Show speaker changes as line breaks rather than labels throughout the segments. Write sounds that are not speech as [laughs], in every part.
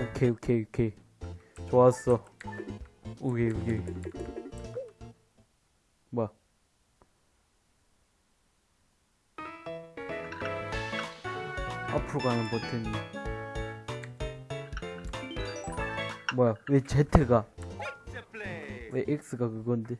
오케이 오케이 오케이. 좋았어. 오케이 오케이. 뭐야? 앞으로 가는 버튼이. 뭐야? 왜 Z가? 왜 X가 그건데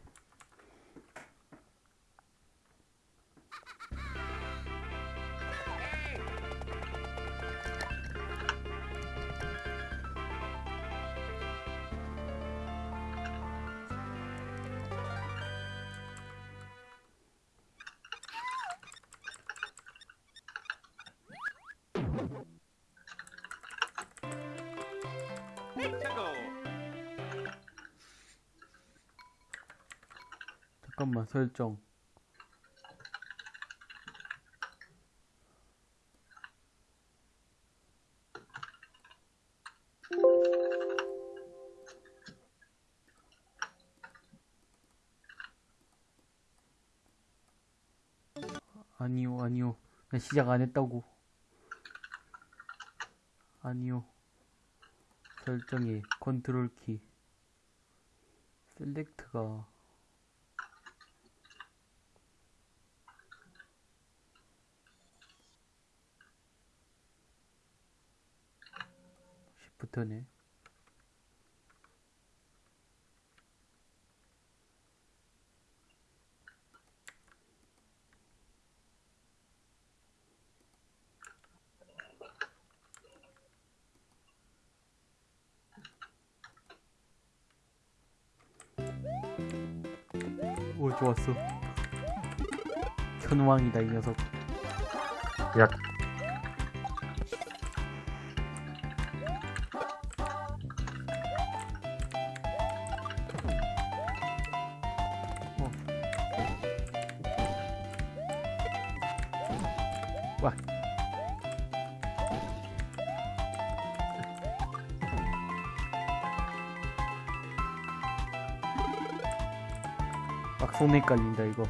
잠깐만 설정. 아니요 아니요. 나 시작 안 했다고. 아니요. 설정에 컨트롤 키. 셀렉트가 시프트네. 오 좋았어. 현왕이다 이 녀석.
약
막 손에 깔린다 이거.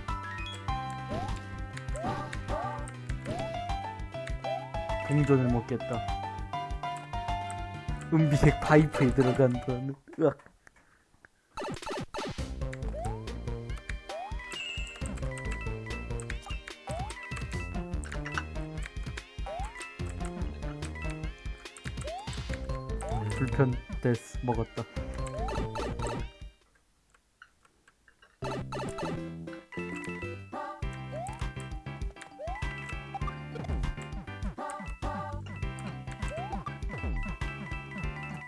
동전을 먹겠다. 은비색 파이프에 들어간 건 으악. 불편 데스 먹었다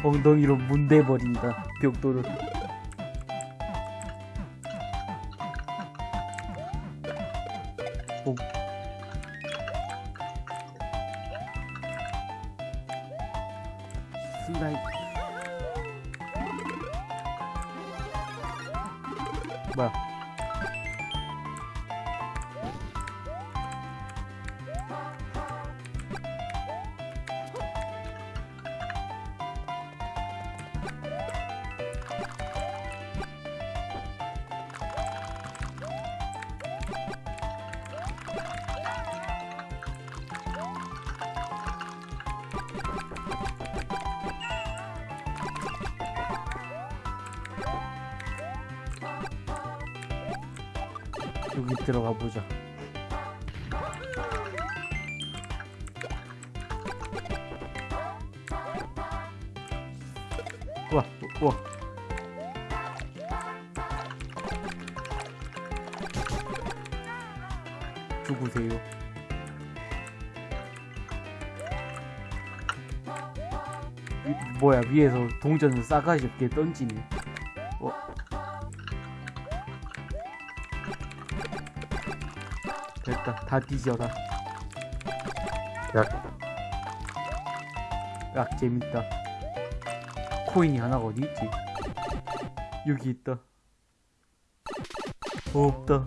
엉덩이로 문대버린다 벽돌을 여기 들어가 보자. 우와, 우와. 죽으세요. 위- 뭐야 위에서 동전을 싸가지 없게 던지네. 됐다 다 뒤져라.
약.
약 재밌다. 코인이 하나가 어디 있지? 여기 있다. 어, 없다.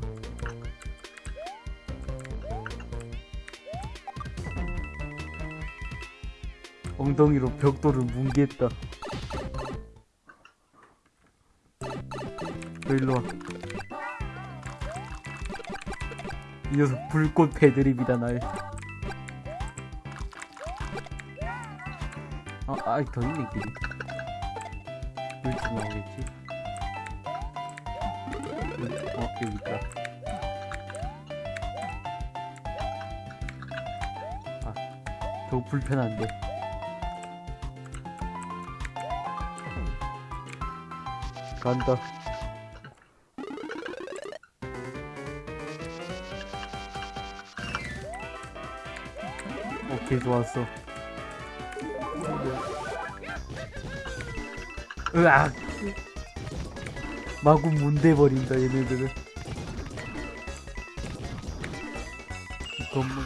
엉덩이로 벽돌을 뭉개했다. 너 일로 와. 이 녀석 불꽃 배드립이다 날. 아, 아직 더 있네, 길이. 여기쯤 나오겠지? 어, 여기 있다. 아, 저거 불편한데. 간다. 오케이, 좋았어. 으악! 마구 문대버린다, 얘네들은. 이 건물.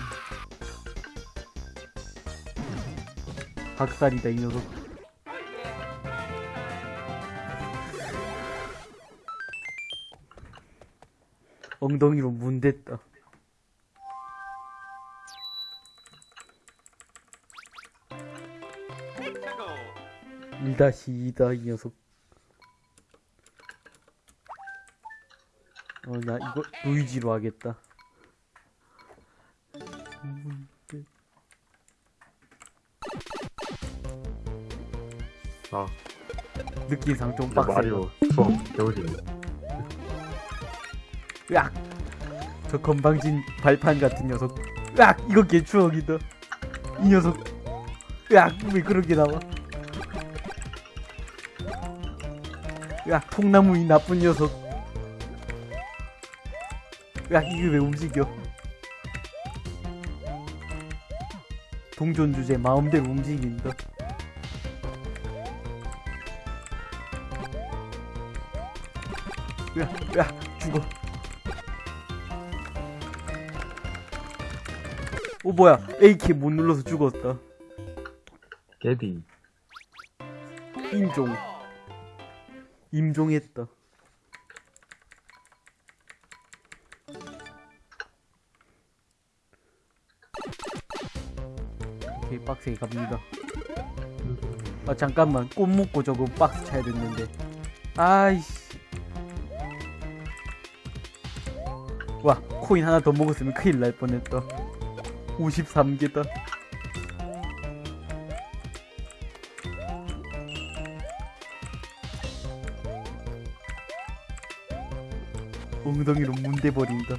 박살이다, 이 녀석. 엉덩이로 문댔다. 다시이다이 녀석. 어, 나 이거 루이지로 하겠다.
아,
느낌상 좀 빡세.
마리오 수업 배우지네.
으악! 저 건방진 발판 같은 녀석. 으악! 이거 개추억이다. 이 녀석. 으악! 왜 그런 게 나와? 으악! 통나무 이 나쁜 녀석. 으악! 이게 왜 움직여? 동전 주제 마음대로 움직인다. 으악! 으악! 죽어. 오 뭐야 AK 못 눌러서 죽었다
개디.
임종 임종했다. 오케이 박스에 갑니다. 아 잠깐만. 꽃 먹고 저거 박스 차야 됐는데. 아이씨. 와 코인 하나 더 먹었으면 큰일 날 뻔했다. 53개다 엉덩이로 문대버린다.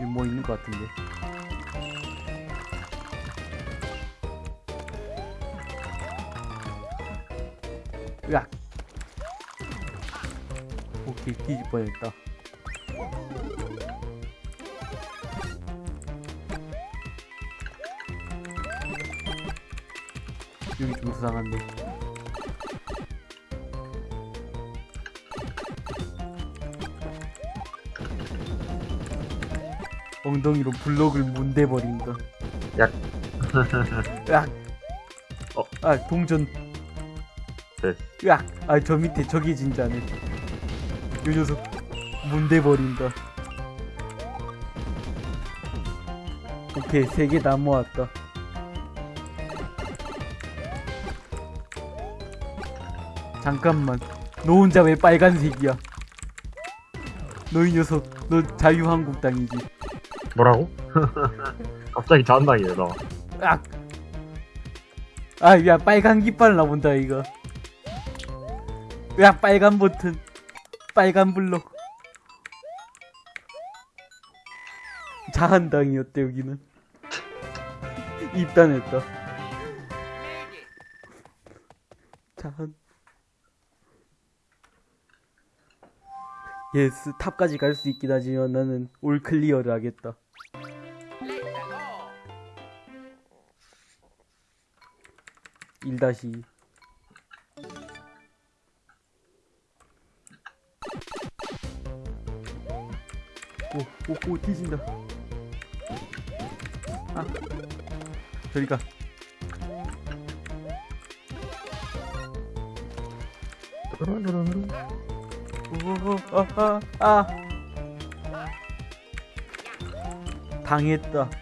여기 뭐 있는 것 같은데? 으악! 오케이 뻔했다 여기 좀 수상한데. 엉덩이로 블록을 문대버린다
약.
으악.
어.
아 동전.
됐어.
으악. 아저 밑에 저기 진짜네. 요 녀석 문대버린다 오케이 세 개 다 모았다 잠깐만. 너 혼자 왜 빨간색이야? 너이 녀석 너 자유한국당이지.
뭐라고? [laughs] 갑자기 자한당이네, 나.
으악! 아야 빨간 깃발 나온다 이거. 으악 빨간 버튼. 빨간 블록. 자한당이었대 여기는. [laughs] 입단했다. 자한 예스 탑까지 갈 수 있긴 하지만 나는 올 클리어를 하겠다 일 다시 오, 오, 오, 뒤진다. 아, 저리 가. 오, 아, 아, 아. 당했다.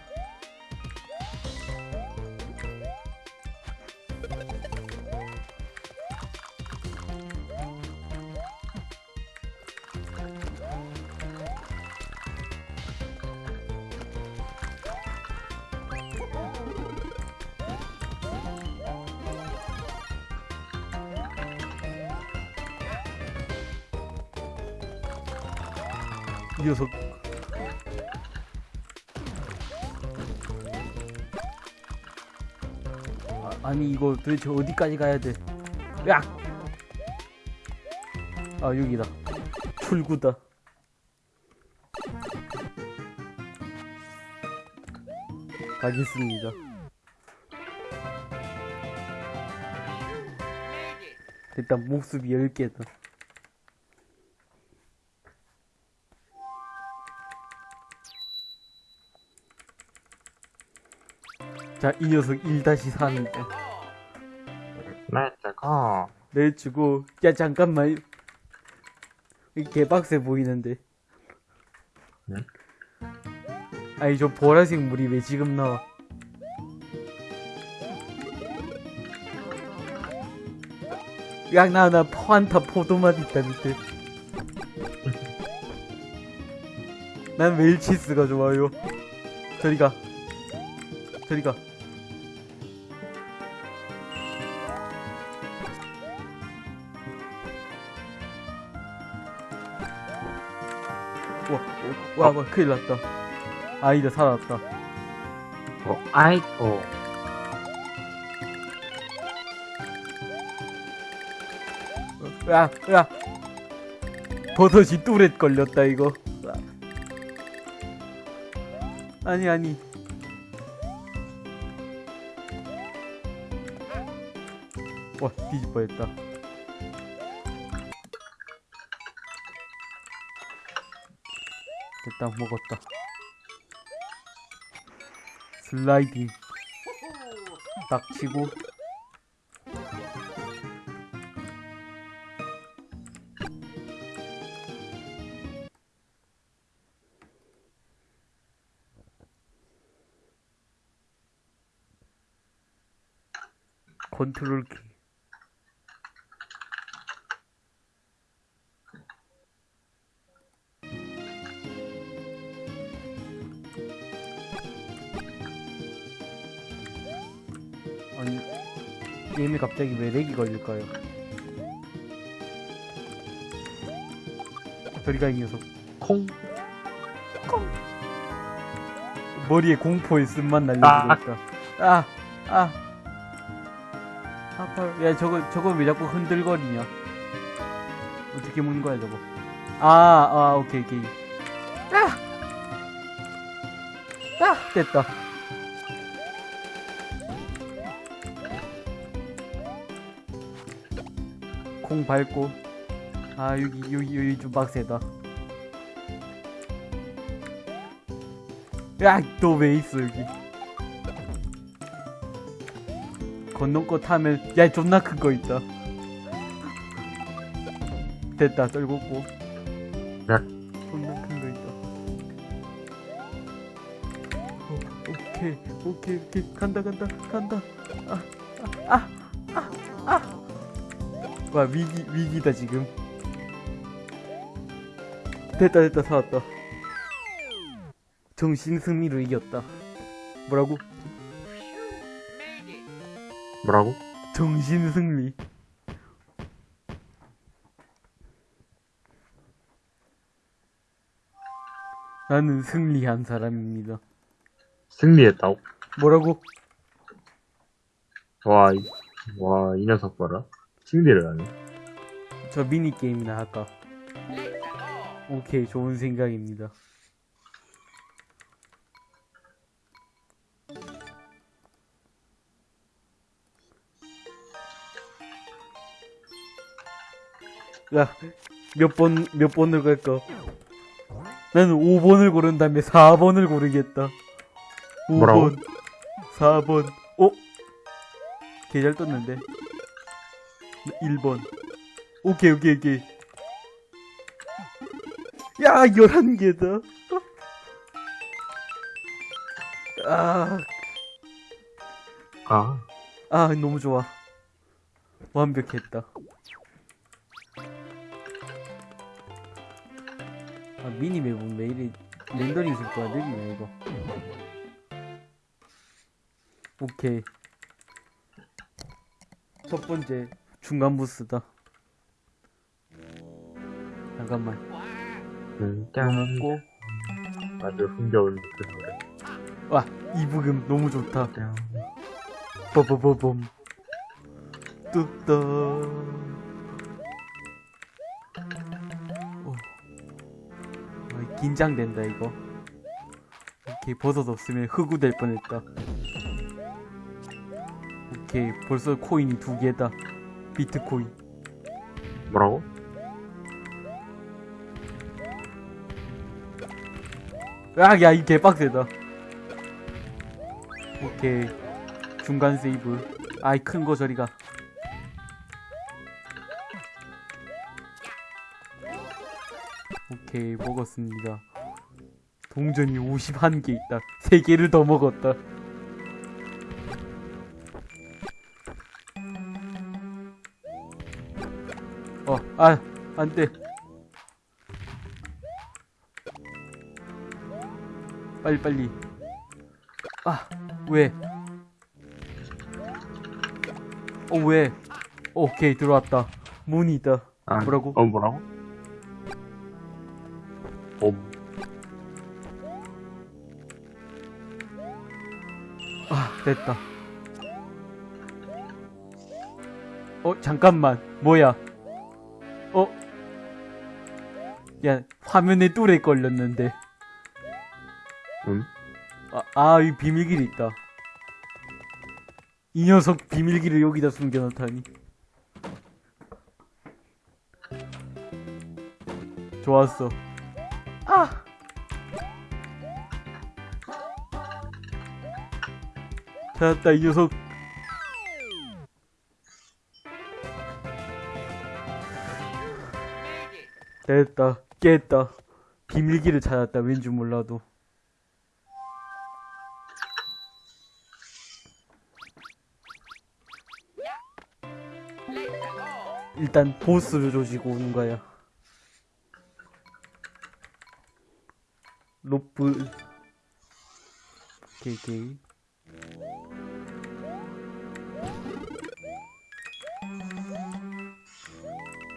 이 녀석. 아, 아니 이거 도대체 어디까지 가야 돼? 야! 아 여기다. 출구다. 가겠습니다. 일단 목숨이 10개다. 자, 이 녀석 1-4입니다.
Let's go.
내주고, 야, 잠깐만. 이 개빡세 보이는데.
네?
아니, 저 보라색 물이 왜 지금 나와? 야, 나, 나, 환타 포도맛 있다, 밑에. 난 웰치스가 좋아요. 저리 가. 저리 가. 와, 와, 와, 큰일 났다. 아이다, 살아났다.
어, 아이, 어.
야, 야. 버섯이 뚜렛 걸렸다, 이거. 아니, 아니. 와, 뒤질 뻔했다. 됐다, 먹었다. 슬라이딩. 딱 치고. 컨트롤 키. 게임이 갑자기 왜 렉이 걸릴까요? 저리가 이 녀석.
콩.
머리에 공포의 쓴맛 날려주고
아.
있다. 아, 아. 아파. 야, 저거, 저거 왜 자꾸 흔들거리냐? 어떻게 먹는 거야, 저거? 아, 아, 오케이, 오케이. 아! 아! 됐다. 콩 밟고. 아, 여기, 여기, 여기 좀 빡세다. 야, 너왜 있어, 여기? 건너거 타면, 야, 존나 큰 거 있다. 됐다, 떨궜고.
야.
존나 큰 거 있다. 어, 오케이, 오케이, 오케이. 간다, 간다, 간다. 와, 위기, 위기다, 지금. 됐다, 됐다, 살았다. 정신 승리로 이겼다. 뭐라고?
뭐라고?
정신 승리. 나는 승리한 사람입니다.
승리했다고?
뭐라고?
와, 이, 와, 이 녀석 봐라. 승리를 하네.
저 미니 게임이나 할까? 오케이, 좋은 생각입니다. 야, 몇 번, 몇 번을 갈까? 나는 5번을 고른 다음에 4번을 고르겠다. 5번,
뭐라고?
4번, 어? 개잘 떴는데. 1번. 오케이, 오케이, 오케이. 야, 11개다. 아,
아,
아, 너무 좋아. 완벽했다. 아, 미니맵은 왜 이리 렌더링 속도가 느리냐, 이거. 오케이. 첫 번째, 중간 보스다. 잠깐만. 먹고
아주 흥겨운 그 노래.
와 이 부금 너무 좋다 뚝딱 오. 아, 긴장된다 이거 오케이 버섯 없으면 흑우 될 뻔했다 오케이 벌써 코인이 두 개다 비트코인
뭐라고?
아, 야, 이 개빡세다. 오케이. 중간 세이브. 아이, 큰 거 저리가. 오케이, 먹었습니다. 동전이 51개 있다. 3개를 더 먹었다. 아, 안 돼. 빨리 빨리 아 왜? 어 왜? 오케이 들어왔다 문이 있다
아,
뭐라고?
어, 뭐라고? 어,
아 됐다 어 잠깐만 뭐야 어? 야 화면에 뚜레 걸렸는데
응?
아, 아, 이 비밀길이 있다. 이 녀석 비밀길을 여기다 숨겨놓다니. 좋았어. 아! 찾았다, 이 녀석. 됐다, 깼다. 비밀길을 찾았다, 왠지 몰라도. 일단 보스를 조지고 오는 거야. 로프. 오케이, 오케이.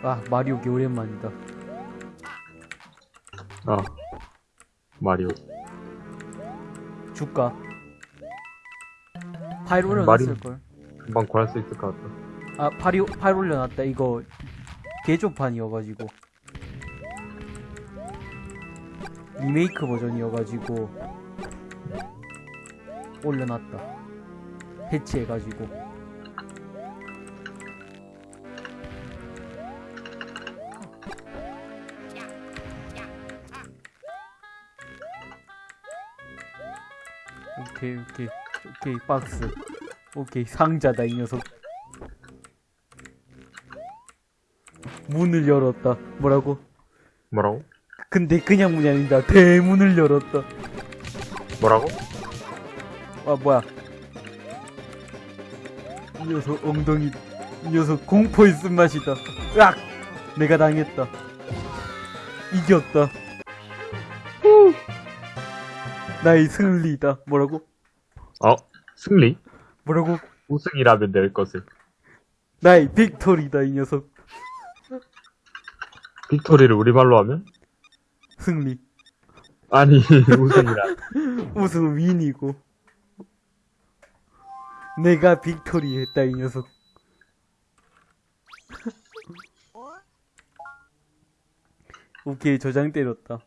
아, 마리오 개 오랜만이다.
아, 마리오.
줄까? 파일
마리오.
올려놨을걸?
금방 구할 수 있을 것 같다.
아, 파리, 파일 올려놨다. 이거, 개조판이어가지고. 리메이크 버전이어가지고. 올려놨다. 패치해가지고. 오케이, 오케이. 오케이, 박스. 오케이, 상자다, 이 녀석. 문을 열었다. 뭐라고?
뭐라고?
근데 그냥 문이 아니다. 대문을 열었다.
뭐라고?
아, 뭐야. 이 녀석 엉덩이, 이 녀석 공포의 쓴맛이다. 으악! 내가 당했다. 이겼다. 후! 나의 승리다. 뭐라고?
어, 승리?
뭐라고?
우승이라면 될 것을.
나의 victory다, 이 녀석.
victory를 우리말로 하면?
승리.
아니, [laughs] 우승이라. [laughs]
우승은 win이고. 내가 victory 했다, 이 녀석. [laughs] 오케이, 저장 때렸다.